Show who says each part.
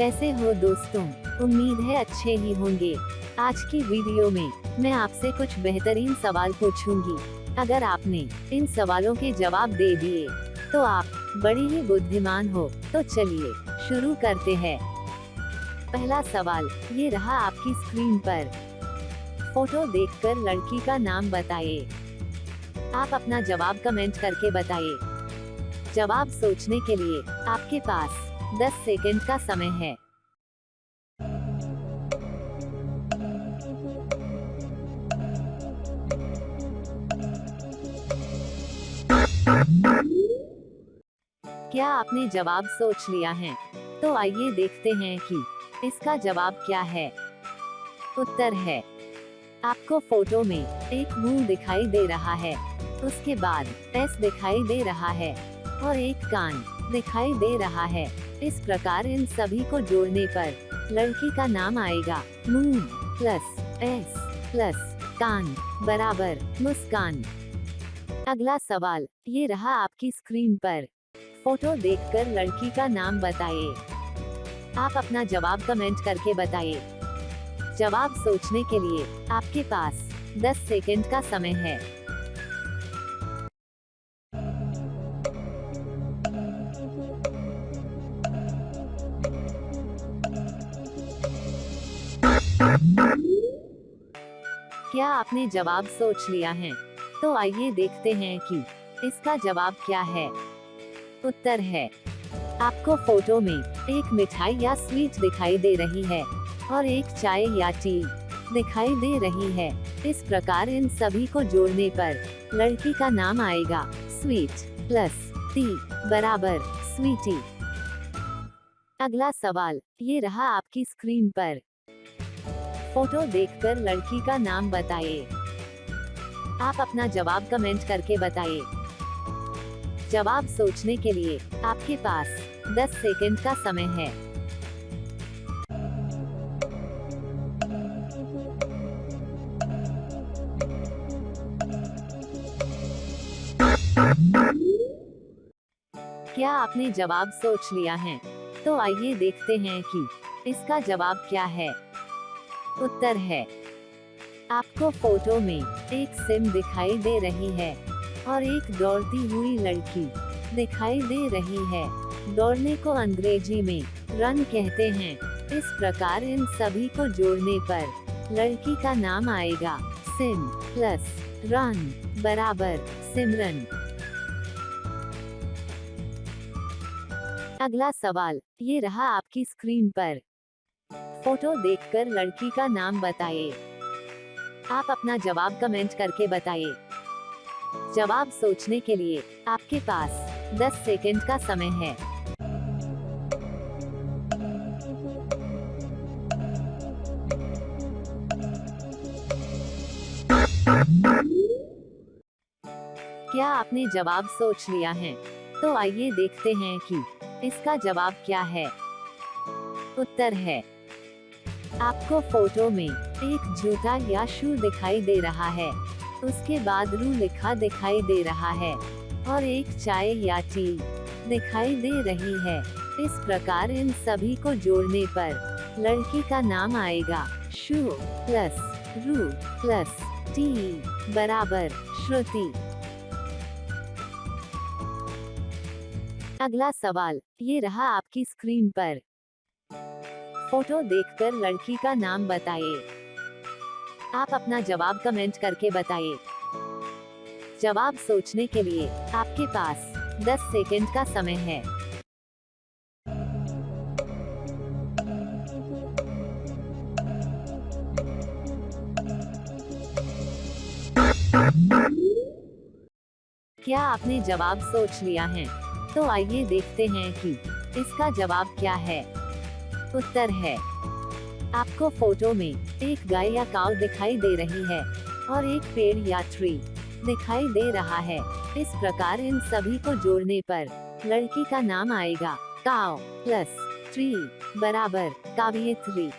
Speaker 1: कैसे हो दोस्तों? उम्मीद है अच्छे ही होंगे। आज की वीडियो में, मैं आपसे कुछ बेहतरीन सवाल पूछूँगी। अगर आपने इन सवालों के जवाब दे दिए तो आप बड़ी ही बुद्धिमान हो। तो चलिए, शुरू करते हैं। पहला सवाल, ये रहा आपकी स्क्रीन पर। फ़ोटो देखकर लड़की का नाम बताइए। आप अपना जवाब कमेंट करके बताइए। जवाब सोचने के लिए आपके पास 10 सेकंड का समय है। क्या आपने जवाब सोच लिया है? तो आइए देखते हैं कि इसका जवाब क्या है। उत्तर है, आपको फ़ोटो में एक मुँह दिखाई दे रहा है। उसके बाद एस दिखाई दे रहा है और एक कान दिखाई दे रहा है। इस प्रकार इन सभी को जोड़ने पर लड़की का नाम आएगा। मुँह प्लस एस प्लस कान बराबर मुस्कान। अगला सवाल, ये रहा आपकी स्क्रीन पर। फ़ोटो देखकर लड़की का नाम बताइए। आप अपना जवाब कमेंट करके बताइए। जवाब सोचने के लिए आपके पास 10 सेकंड का समय है। क्या आपने जवाब सोच लिया है? तो आइए देखते हैं कि इसका जवाब क्या है। उत्तर है, आपको फ़ोटो में एक मिठाई या स्वीट दिखाई दे रही है और एक चाय या टी दिखाई दे रही है। इस प्रकार इन सभी को जोड़ने पर लड़की का नाम आएगा स्वीट प्लस टी बराबर स्वीटी। अगला सवाल, ये रहा आपकी स्क्रीन पर। फ़ोटो देखकर लड़की का नाम बताइए आप अपना जवाब कमेंट करके बताइए जवाब सोचने के लिए आपके पास 10 सेकंड का समय है। क्या आपने जवाब सोच लिया है? तो आइए देखते हैं कि इसका जवाब क्या है। उत्तर है। आपको फ़ोटो में एक सिम दिखाई दे रही है और एक दौड़ती हुई लड़की दिखाई दे रही है। दौड़ने को अंग्रेज़ी में रन कहते हैं। इस प्रकार इन सभी को जोड़ने पर लड़की का नाम आएगा सिम प्लस रन बराबर सिमरन। अगला सवाल, ये रहा आपकी स्क्रीन पर। फ़ोटो देखकर लड़की का नाम बताइए आप अपना जवाब कमेंट करके बताइए जवाब सोचने के लिए आपके पास 10 सेकंड का समय है। क्या आपने जवाब सोच लिया है? तो आइए देखते हैं कि इसका जवाब क्या है। उत्तर है आपको फ़ोटो में एक जूता या शू दिखाई दे रहा है। उसके बाद रू लिखा दिखाई दे रहा है और एक चाय या टी दिखाई दे रही है। इस प्रकार इन सभी को जोड़ने पर लड़की का नाम आएगा शू प्लस रू प्लस टी बराबर श्रुति। अगला सवाल, ये रहा आपकी स्क्रीन पर। फ़ोटो देखकर लड़की का नाम बताइए आप अपना जवाब कमेंट करके बताइए जवाब सोचने के लिए आपके पास 10 सेकंड का समय है। क्या आपने जवाब सोच लिया है? तो आइए देखते हैं कि इसका जवाब क्या है। उत्तर है। आपको फ़ोटो में एक गाय या काव दिखाई दे रही है और एक पेड़ या ट्री दिखाई दे रहा है। इस प्रकार इन सभी को जोड़ने पर लड़की का नाम आएगा। काव प्लस ट्री बराबर काव्यत्री।